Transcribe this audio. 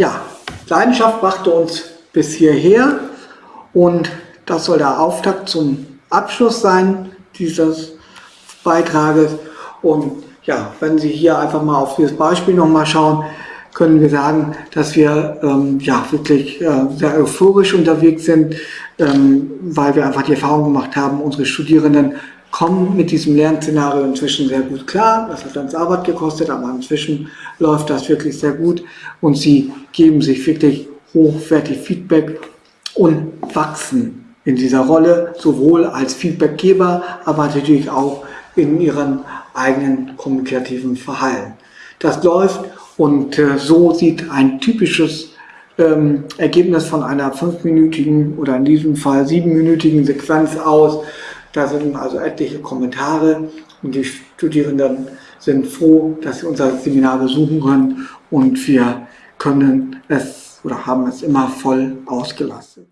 Ja, Leidenschaft brachte uns bis hierher und das soll der Auftakt zum Abschluss sein dieses Beitrages. Und ja, wenn Sie hier einfach mal auf dieses Beispiel nochmal schauen, können wir sagen, dass wir ähm, ja wirklich äh, sehr euphorisch unterwegs sind, ähm, weil wir einfach die Erfahrung gemacht haben, unsere Studierenden kommen mit diesem Lernszenario inzwischen sehr gut klar. Das hat uns Arbeit gekostet, aber inzwischen läuft das wirklich sehr gut und sie geben sich wirklich hochwertig Feedback und wachsen in dieser Rolle, sowohl als Feedbackgeber, aber natürlich auch in ihrem eigenen kommunikativen Verhalten. Das läuft und äh, so sieht ein typisches ähm, Ergebnis von einer fünfminütigen oder in diesem Fall siebenminütigen Sequenz aus. Da sind also etliche Kommentare und die Studierenden sind froh, dass sie unser Seminar besuchen können und wir können es oder haben es immer voll ausgelastet.